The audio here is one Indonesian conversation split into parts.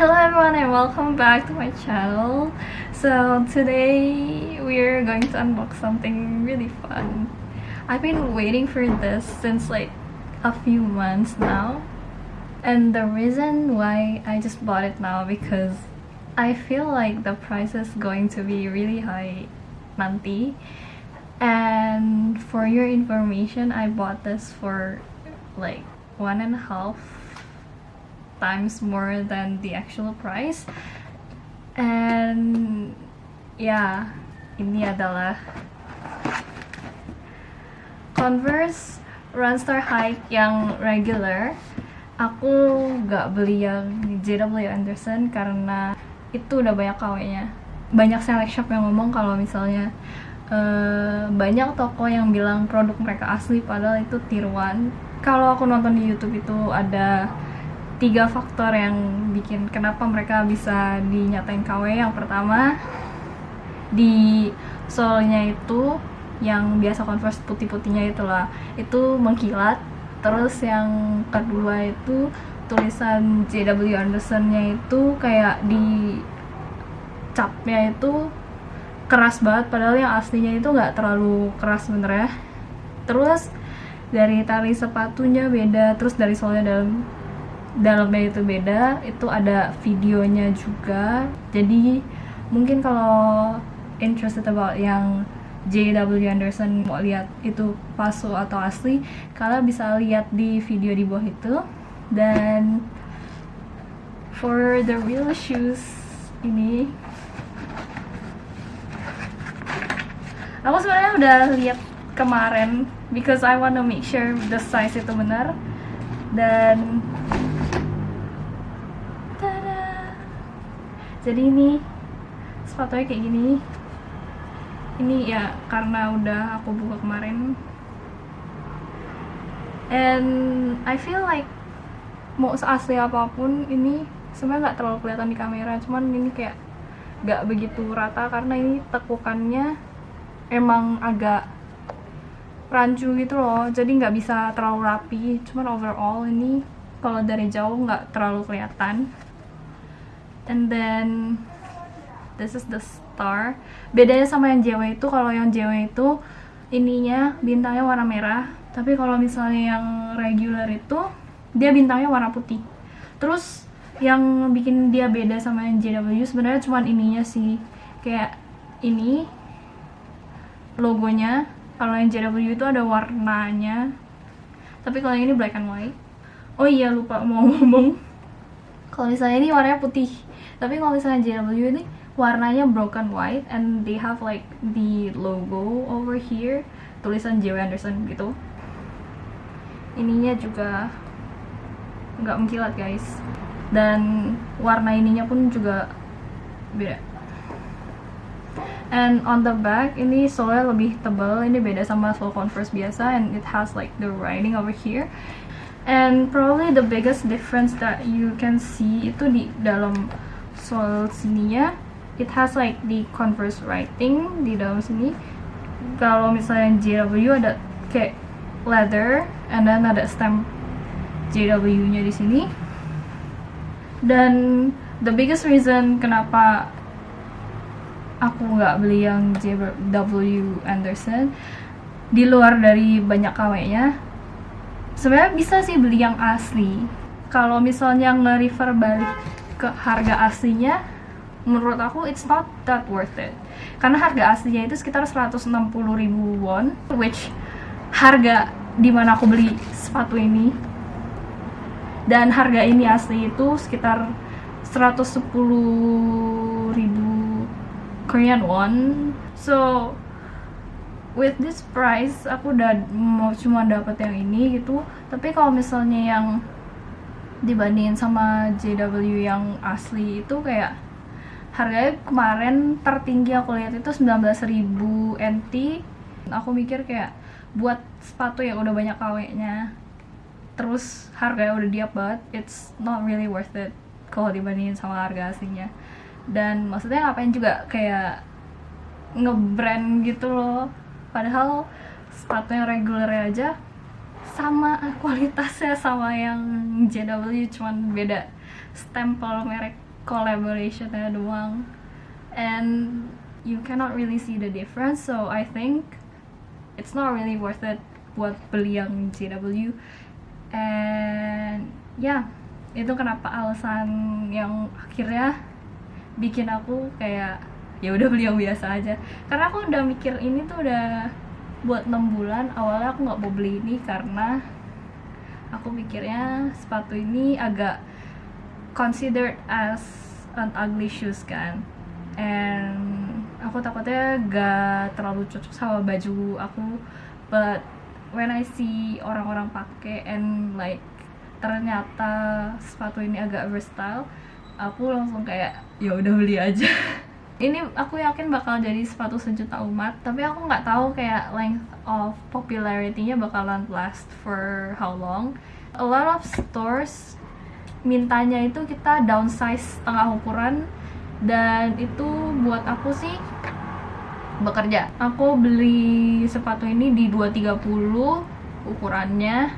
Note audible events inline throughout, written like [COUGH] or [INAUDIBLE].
Hello everyone and welcome back to my channel. So today we're going to unbox something really fun. I've been waiting for this since like a few months now. And the reason why I just bought it now because I feel like the price is going to be really high nanti. And for your information, I bought this for like one and a half times more than the actual price. And ya ini adalah Converse Runstar High yang regular. Aku gak beli yang JW Anderson karena itu udah banyak KW-nya banyak select shop yang ngomong kalau misalnya uh, banyak toko yang bilang produk mereka asli padahal itu 1 kalau aku nonton di YouTube itu ada tiga faktor yang bikin kenapa mereka bisa dinyatain KW yang pertama di solnya itu yang biasa converse putih-putihnya itulah itu mengkilat. Terus yang kedua itu tulisan JW Anderson-nya itu kayak di capnya itu keras banget padahal yang aslinya itu nggak terlalu keras bener ya terus dari tali sepatunya beda terus dari solnya dalam dalamnya itu beda itu ada videonya juga. Jadi mungkin kalau interested about yang JW Anderson mau lihat itu palsu atau asli kalian bisa lihat di video di bawah itu. Dan for the real shoes ini aku sebenarnya udah lihat kemarin because I wanna make sure the size itu benar. Dan jadi ini sepatunya kayak gini. Ini ya karena udah aku buka kemarin. And I feel like mau seasli apa pun ini sebenarnya nggak terlalu kelihatan di kamera. Cuman ini kayak nggak begitu rata karena ini tekukannya emang agak rancu gitu loh. Jadi nggak bisa terlalu rapi. Cuman overall ini kalau dari jauh nggak terlalu kelihatan and then this is the star. Bedanya sama yang JW itu kalau yang JW itu ininya bintangnya warna merah. Tapi kalau misalnya yang regular itu dia bintangnya warna putih. Terus yang bikin dia beda sama yang JW sebenarnya cuma ininya sih. Kayak ini logonya. Kalau yang JW itu ada warnanya. Tapi kalau yang ini black and white. Oh iya lupa mau [LAUGHS] ngomong. Kalau misalnya ini warnanya putih tapi kalau misalnya JW ini warnanya broken white and they have like the logo over here. Tulisan JW Anderson gitu. Ininya juga nggak mengkilat guys. Dan warna ininya pun juga beda. And on the back ini soalnya lebih tebal. Ini beda sama sole converse biasa and it has like the writing over here. And probably the biggest difference that you can see itu di dalam soal sininya it has like the converse writing di dalam sini. Kalau misalnya JW ada kayak leather and then ada stamp JW nya di sini. Dan the biggest reason kenapa aku nggak beli yang JW Anderson di luar dari banyak KW nya sebenarnya bisa sih beli yang asli. Kalau misalnya nge-refer balik ke harga aslinya menurut aku it's not that worth it. Karena harga aslinya itu sekitar 160 ribu won which harga di mana aku beli sepatu ini dan harga ini asli itu sekitar 110 ribu Korean won. So with this price aku udah mau cuma dapat yang ini gitu. Tapi kalau misalnya yang dibandingin sama JW yang asli itu kayak harganya kemarin tertinggi aku lihat itu 19.000 NT aku mikir kayak buat sepatu yang udah banyak KW-nya terus harganya udah diap banget it's not really worth it kalau dibandingin sama harga aslinya. Dan maksudnya ngapain juga kayak ngebrand gitu loh. Padahal sepatu yang reguler aja sama kualitasnya sama yang JW cuman beda. Stempel merek collaborationnya doang. And you cannot really see the difference so I think it's not really worth it buat beli yang JW and ya yeah, itu kenapa alasan yang akhirnya bikin aku kayak ya udah beli yang biasa aja. Karena aku udah mikir ini tuh udah buat 6 bulan awalnya aku nggak mau beli ini karena aku mikirnya sepatu ini agak considered as an ugly shoes kan. And aku takutnya gak terlalu cocok sama baju aku. But when I see orang-orang pakai and like ternyata sepatu ini agak versatile aku langsung kayak ya udah beli aja [LAUGHS] ini aku yakin bakal jadi sepatu sejuta umat tapi aku nggak tahu kayak length of popularity-nya bakalan last for how long. A lot of stores mintanya itu kita downsize setengah ukuran dan itu buat aku sih bekerja. Aku beli sepatu ini di 230 ukurannya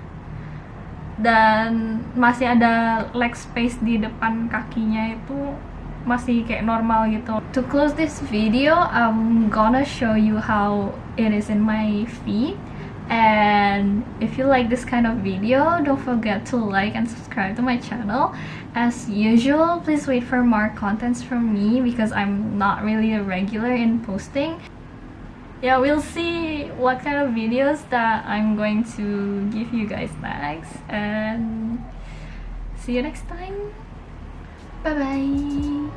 dan masih ada leg space di depan kakinya itu masih kayak normal gitu. To close this video, I'm gonna show you how it is in my feet. And if you like this kind of video, don't forget to like and subscribe to my channel. As usual, please wait for more contents from me because I'm not really a regular in posting. Yeah, we'll see what kind of videos that I'm going to give you guys next. And see you next time. 拜拜。